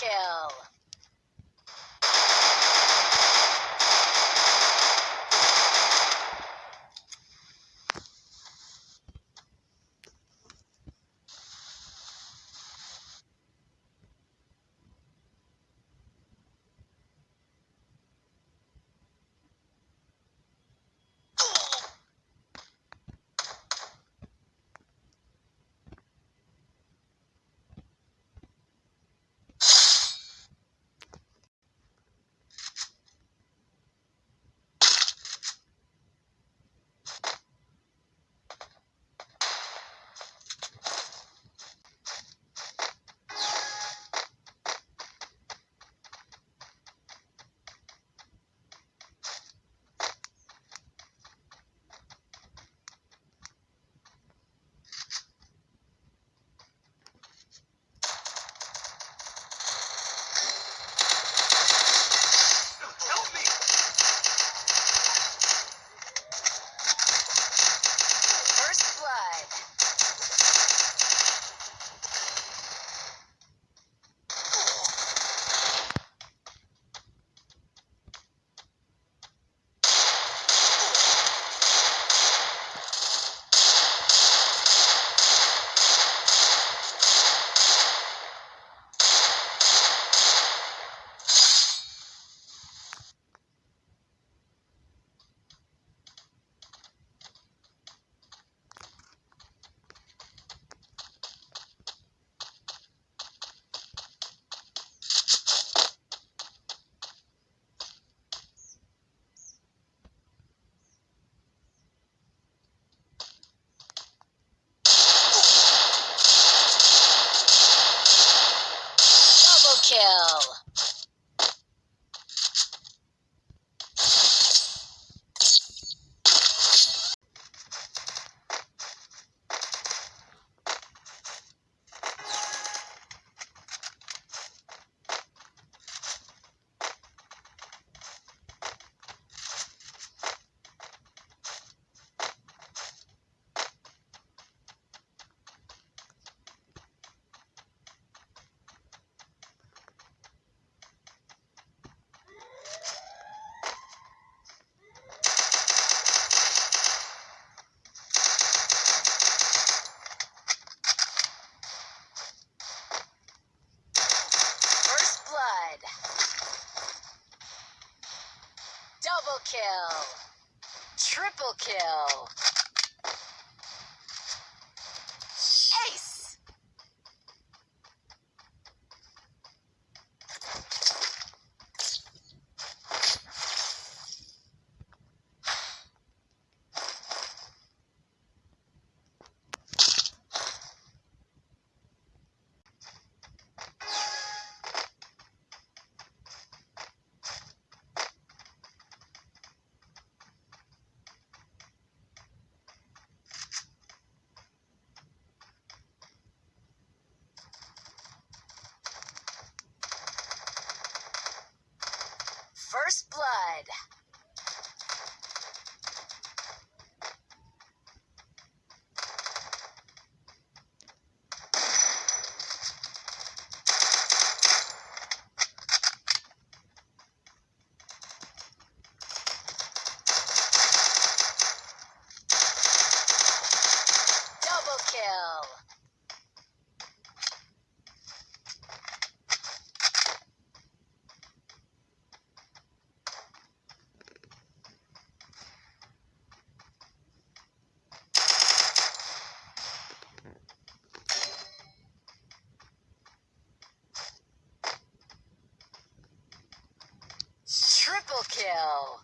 kill. Double kill. Triple kill. Kill.